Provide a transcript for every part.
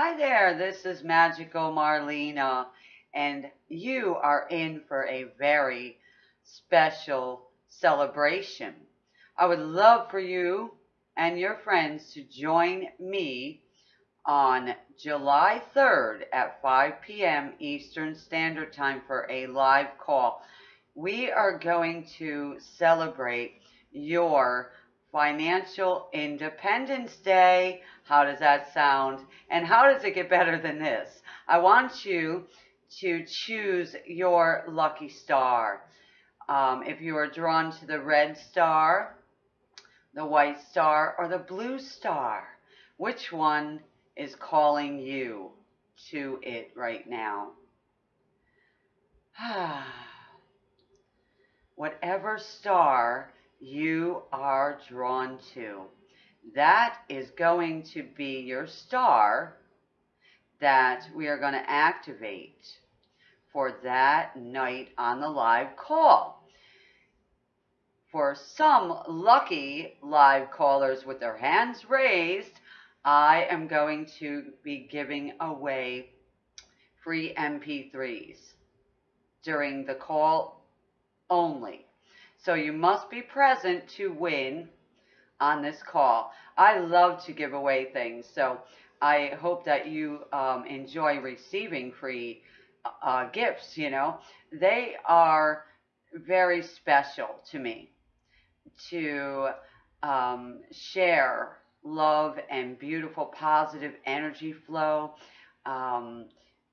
Hi there, this is Magical Marlena, and you are in for a very special celebration. I would love for you and your friends to join me on July 3rd at 5 p.m. Eastern Standard Time for a live call. We are going to celebrate your Financial Independence Day. How does that sound? And how does it get better than this? I want you to choose your lucky star. Um, if you are drawn to the red star, the white star, or the blue star, which one is calling you to it right now? Whatever star you are drawn to. That is going to be your star that we are going to activate for that night on the live call. For some lucky live callers with their hands raised, I am going to be giving away free MP3s during the call only. So you must be present to win on this call. I love to give away things, so I hope that you um, enjoy receiving free uh, gifts. You know, they are very special to me to um, share love and beautiful positive energy flow. Um,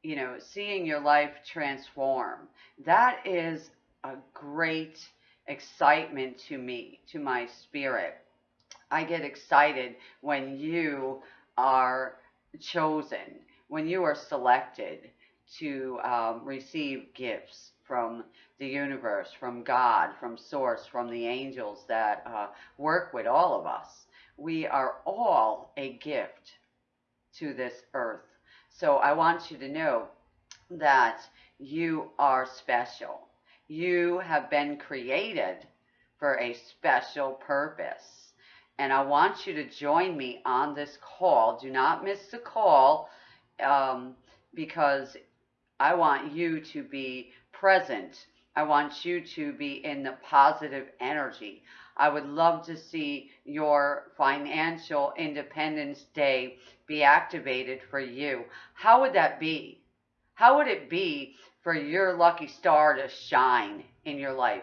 you know, seeing your life transform. That is a great excitement to me, to my spirit. I get excited when you are chosen, when you are selected to um, receive gifts from the universe, from God, from Source, from the angels that uh, work with all of us. We are all a gift to this earth. So I want you to know that you are special. You have been created for a special purpose. And I want you to join me on this call. Do not miss the call um, because I want you to be present. I want you to be in the positive energy. I would love to see your financial independence day be activated for you. How would that be? How would it be for your lucky star to shine in your life.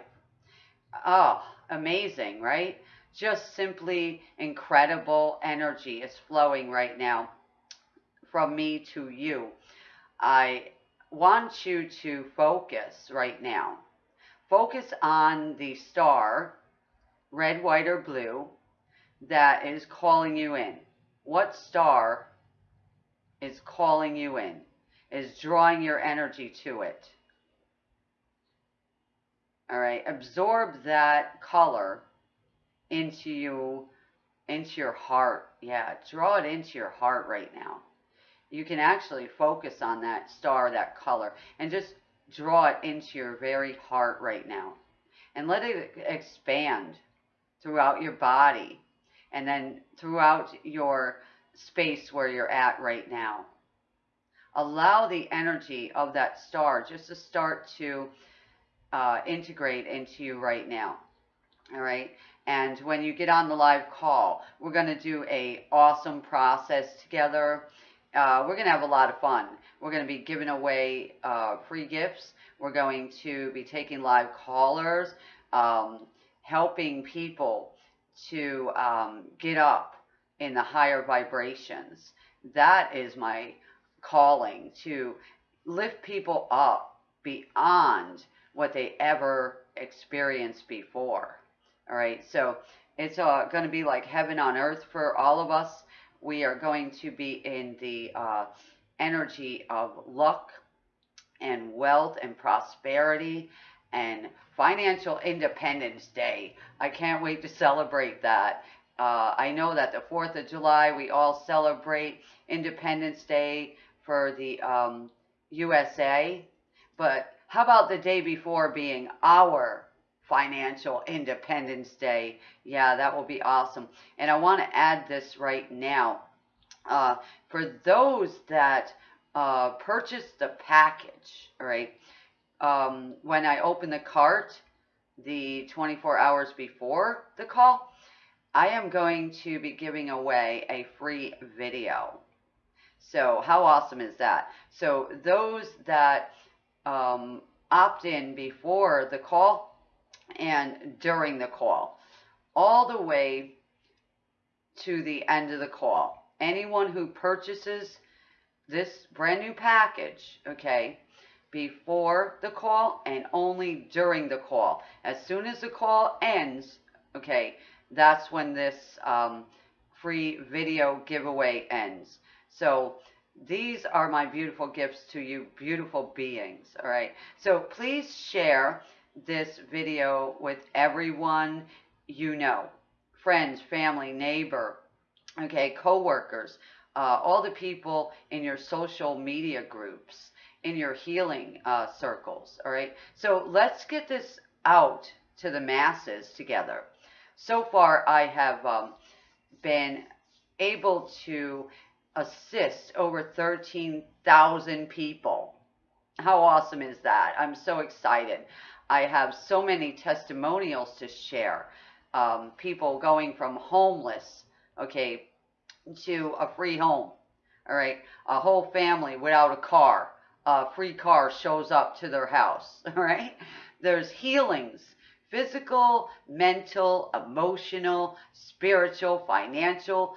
Oh, amazing, right? Just simply incredible energy is flowing right now from me to you. I want you to focus right now. Focus on the star, red, white, or blue, that is calling you in. What star is calling you in? Is drawing your energy to it. All right, absorb that color into you, into your heart. Yeah, draw it into your heart right now. You can actually focus on that star, that color, and just draw it into your very heart right now. And let it expand throughout your body and then throughout your space where you're at right now allow the energy of that star just to start to uh, integrate into you right now. All right. And when you get on the live call, we're going to do a awesome process together. Uh, we're going to have a lot of fun. We're going to be giving away uh, free gifts. We're going to be taking live callers, um, helping people to um, get up in the higher vibrations. That is my calling to lift people up beyond what they ever experienced before. All right, so it's uh, going to be like heaven on earth for all of us. We are going to be in the uh, energy of luck and wealth and prosperity and financial independence day. I can't wait to celebrate that. Uh, I know that the 4th of July, we all celebrate Independence Day for the um, USA, but how about the day before being our financial independence day? Yeah, that will be awesome. And I want to add this right now. uh, for those that uh, the package, right? Um, when I open the cart, the 24 hours before the call, I am going to be giving away a free video. So how awesome is that? So those that um, opt in before the call and during the call, all the way to the end of the call. Anyone who purchases this brand new package, okay, before the call and only during the call. As soon as the call ends, okay, that's when this um, free video giveaway ends. So these are my beautiful gifts to you, beautiful beings, all right? So please share this video with everyone you know, friends, family, neighbor, okay, coworkers, uh, all the people in your social media groups, in your healing uh, circles, all right? So let's get this out to the masses together. So far, I have um, been able to assist over 13,000 people. How awesome is that? I'm so excited. I have so many testimonials to share. Um, people going from homeless, okay, to a free home. All right, a whole family without a car, a free car shows up to their house. All right, there's healings physical, mental, emotional, spiritual, financial,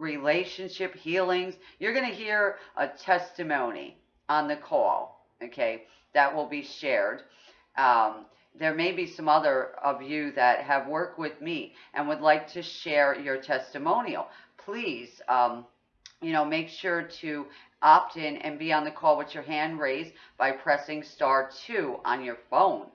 relationship healings. You're going to hear a testimony on the call, okay, that will be shared. Um, there may be some other of you that have worked with me and would like to share your testimonial. Please, um, you know, make sure to opt in and be on the call with your hand raised by pressing star 2 on your phone.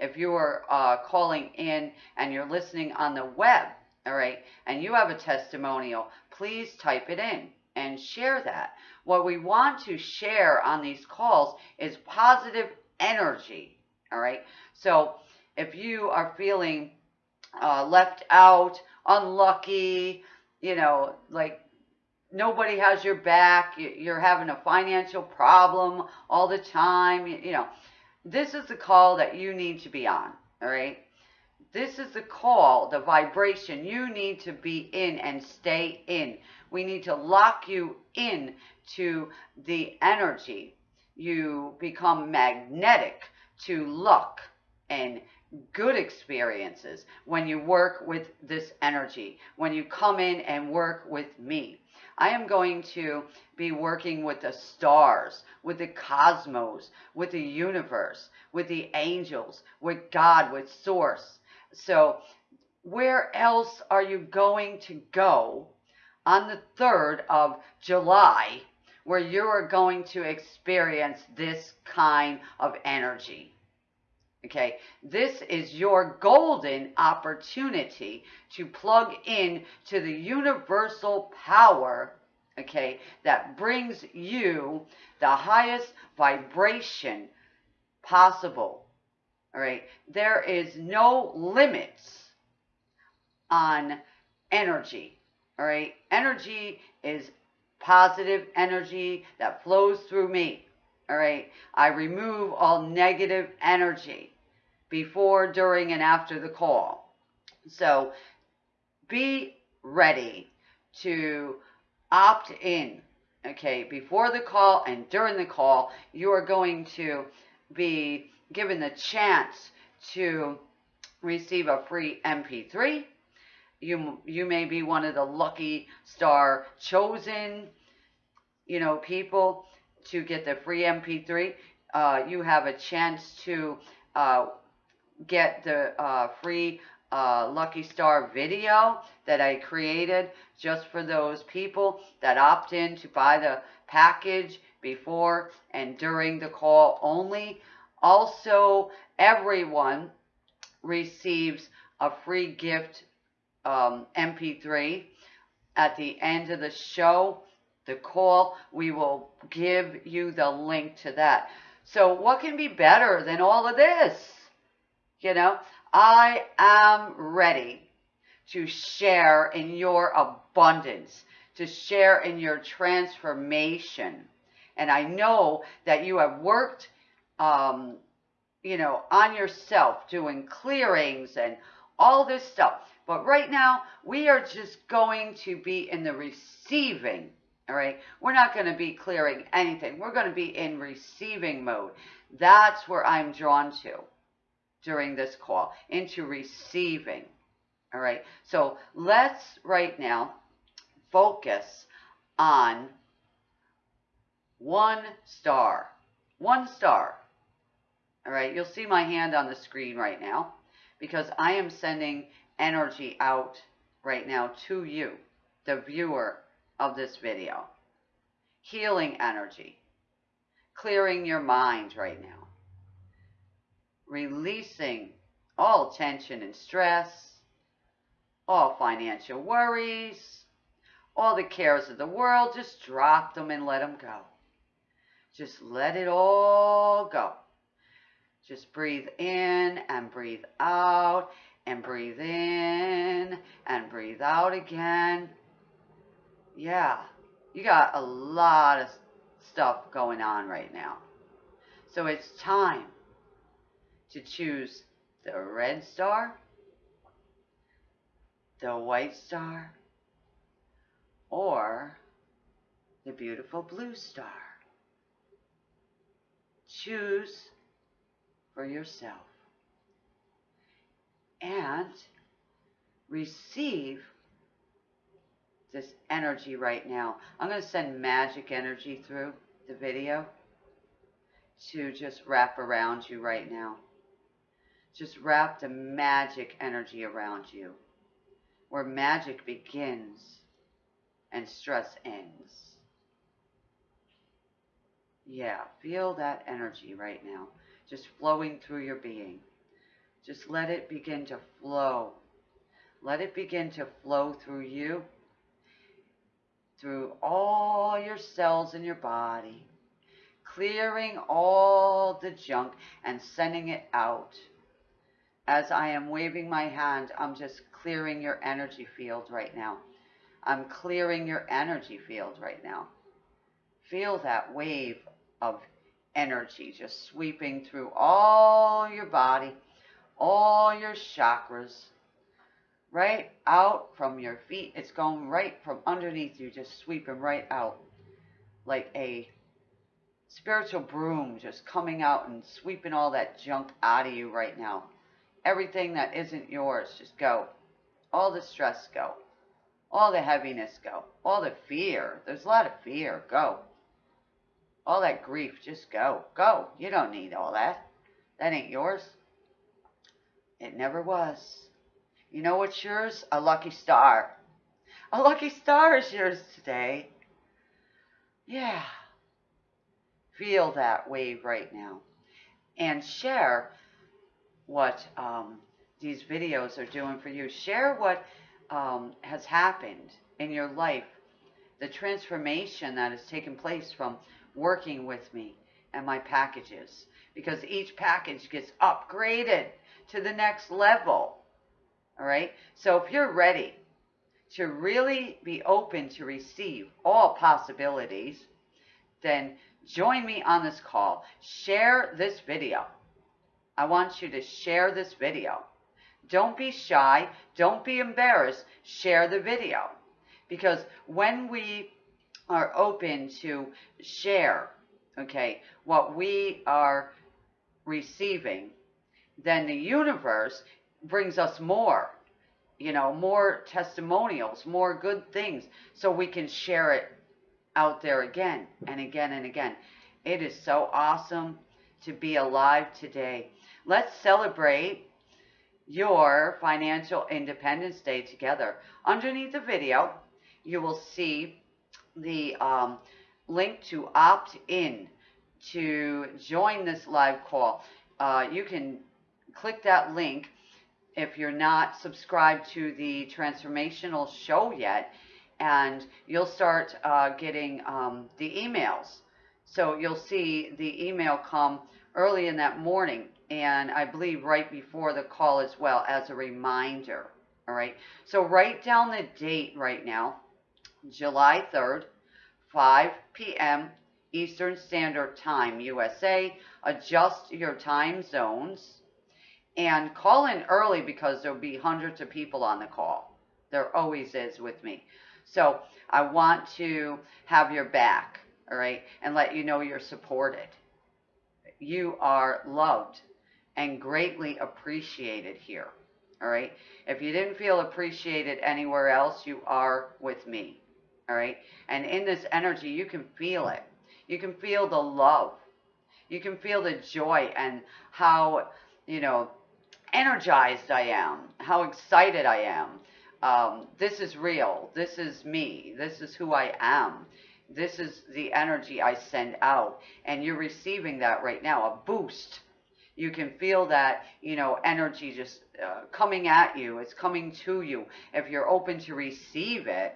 If you are uh, calling in and you're listening on the web, all right, and you have a testimonial, please type it in and share that. What we want to share on these calls is positive energy, all right? So if you are feeling uh, left out, unlucky, you know, like nobody has your back, you're having a financial problem all the time, you know, this is the call that you need to be on, all right? This is the call, the vibration you need to be in and stay in. We need to lock you in to the energy. You become magnetic to luck and good experiences when you work with this energy, when you come in and work with me. I am going to be working with the stars, with the cosmos, with the universe, with the angels, with God, with Source, so, where else are you going to go on the 3rd of July where you are going to experience this kind of energy? Okay, this is your golden opportunity to plug in to the universal power, okay, that brings you the highest vibration possible all right. There is no limits on energy. All right. Energy is positive energy that flows through me. All right. I remove all negative energy before, during, and after the call. So be ready to opt in. Okay. Before the call and during the call, you are going to be given the chance to receive a free MP3. You, you may be one of the lucky star chosen, you know, people to get the free MP3. Uh, you have a chance to uh, get the uh, free uh, Lucky Star video that I created just for those people that opt in to buy the package before and during the call only. Also, everyone receives a free gift um, MP3 at the end of the show. The call, we will give you the link to that. So, what can be better than all of this? You know, I am ready to share in your abundance, to share in your transformation. And I know that you have worked, um, you know, on yourself, doing clearings and all this stuff. But right now, we are just going to be in the receiving. All right. We're not going to be clearing anything. We're going to be in receiving mode. That's where I'm drawn to during this call, into receiving. All right. So let's right now focus on one star. One star. All right. You'll see my hand on the screen right now because I am sending energy out right now to you, the viewer of this video. Healing energy. Clearing your mind right now. Releasing all tension and stress, all financial worries, all the cares of the world. Just drop them and let them go. Just let it all go. Just breathe in and breathe out and breathe in and breathe out again. Yeah, you got a lot of stuff going on right now. So it's time to choose the red star, the white star, or the beautiful blue star. Choose for yourself and receive this energy right now. I'm going to send magic energy through the video to just wrap around you right now. Just wrap the magic energy around you where magic begins and stress ends. Yeah, feel that energy right now just flowing through your being. Just let it begin to flow. Let it begin to flow through you, through all your cells in your body, clearing all the junk and sending it out. As I am waving my hand, I'm just clearing your energy field right now. I'm clearing your energy field right now. Feel that wave of energy just sweeping through all your body all your chakras, right out from your feet. It's going right from underneath you, just sweeping right out like a spiritual broom just coming out and sweeping all that junk out of you right now. Everything that isn't yours, just go. All the stress, go. All the heaviness, go. All the fear. There's a lot of fear. Go. All that grief, just go. Go. You don't need all that. That ain't yours. It never was. You know what's yours? A lucky star. A lucky star is yours today. Yeah. Feel that wave right now. And share what um, these videos are doing for you. Share what um, has happened in your life, the transformation that has taken place from working with me and my packages. Because each package gets upgraded to the next level. All right? So if you're ready to really be open to receive all possibilities, then join me on this call. Share this video. I want you to share this video. Don't be shy. Don't be embarrassed. Share the video. Because when we are open to share, okay, what we are receiving, then the universe brings us more, you know, more testimonials, more good things, so we can share it out there again and again and again. It is so awesome to be alive today. Let's celebrate your financial independence day together. Underneath the video, you will see the um, link to opt in to join this live call. Uh, you can click that link if you're not subscribed to the transformational show yet and you'll start uh, getting um, the emails. So you'll see the email come early in that morning and i believe right before the call as well as a reminder all right? So write down the date right now July 3rd, 5 p.m. Eastern Standard Time, USA. Adjust your time zones and call in early because there'll be hundreds of people on the call. There always is with me. So I want to have your back, all right, and let you know you're supported. You are loved and greatly appreciated here, all right? If you didn't feel appreciated anywhere else, you are with me, all right? And in this energy, you can feel it. You can feel the love. You can feel the joy and how, you know, energized I am, how excited I am. Um, this is real. This is me. This is who I am. This is the energy I send out. And you're receiving that right now, a boost. You can feel that, you know, energy just uh, coming at you. It's coming to you. If you're open to receive it,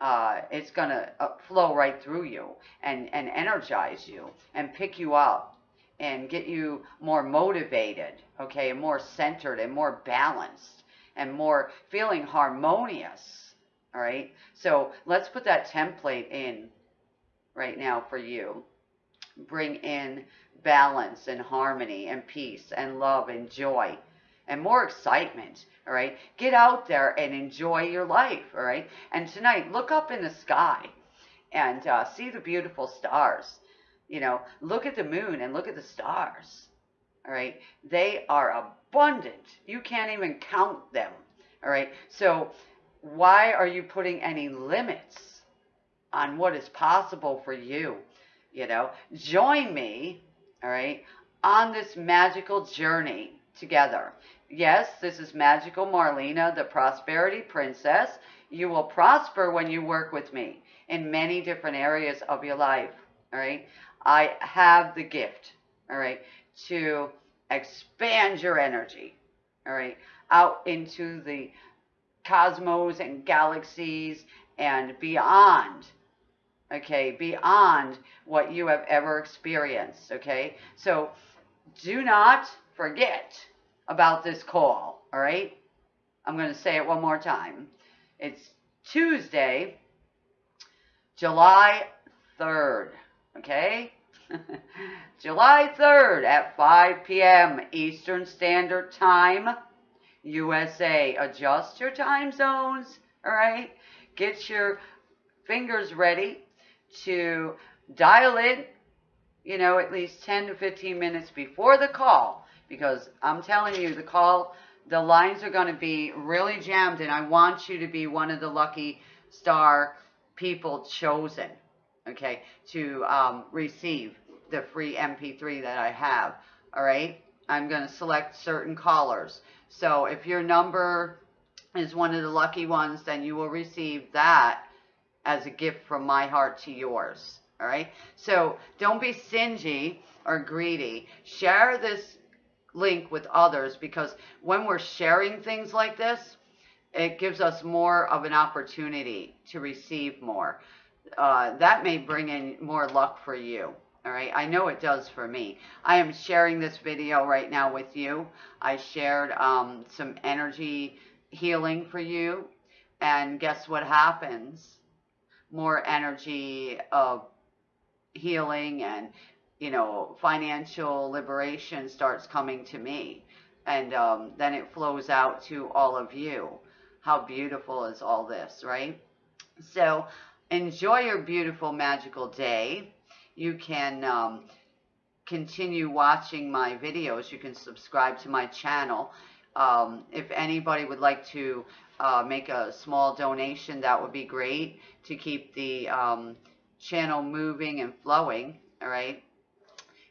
uh, it's going to uh, flow right through you and, and energize you and pick you up and get you more motivated, okay, and more centered and more balanced and more feeling harmonious, all right? So let's put that template in right now for you. Bring in balance and harmony and peace and love and joy and more excitement, all right? Get out there and enjoy your life, all right? And tonight, look up in the sky and uh, see the beautiful stars. You know, look at the moon and look at the stars. All right. They are abundant. You can't even count them. All right. So why are you putting any limits on what is possible for you? You know, join me. All right. On this magical journey together. Yes, this is Magical Marlena, the Prosperity Princess. You will prosper when you work with me in many different areas of your life. All right. I have the gift, all right, to expand your energy, all right, out into the cosmos and galaxies and beyond, okay, beyond what you have ever experienced, okay? So do not forget about this call, all right? I'm going to say it one more time. It's Tuesday, July 3rd, okay? July 3rd at 5 p.m. Eastern Standard Time, USA. Adjust your time zones, all right? Get your fingers ready to dial in, you know, at least 10 to 15 minutes before the call because I'm telling you, the call, the lines are going to be really jammed and I want you to be one of the lucky star people chosen okay, to um, receive the free MP3 that I have, all right? I'm going to select certain callers. So if your number is one of the lucky ones, then you will receive that as a gift from my heart to yours, all right? So don't be stingy or greedy. Share this link with others because when we're sharing things like this, it gives us more of an opportunity to receive more uh, that may bring in more luck for you. All right, I know it does for me. I am sharing this video right now with you. I shared um, some energy healing for you. And guess what happens? More energy of healing and, you know, financial liberation starts coming to me. And um, then it flows out to all of you. How beautiful is all this, right? So enjoy your beautiful magical day. You can um, continue watching my videos. You can subscribe to my channel. Um, if anybody would like to uh, make a small donation, that would be great to keep the um, channel moving and flowing, all right?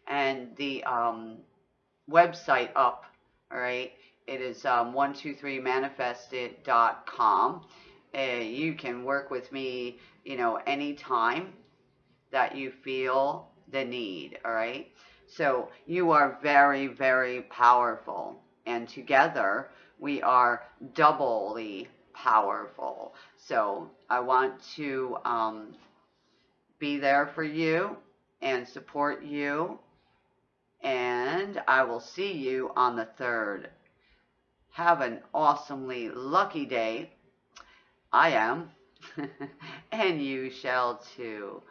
And the um, website up, all right? It is um, 123manifested.com. Uh, you can work with me you know, anytime that you feel the need, all right? So you are very, very powerful. And together we are doubly powerful. So I want to um, be there for you and support you. And I will see you on the 3rd. Have an awesomely lucky day. I am. and you shall too.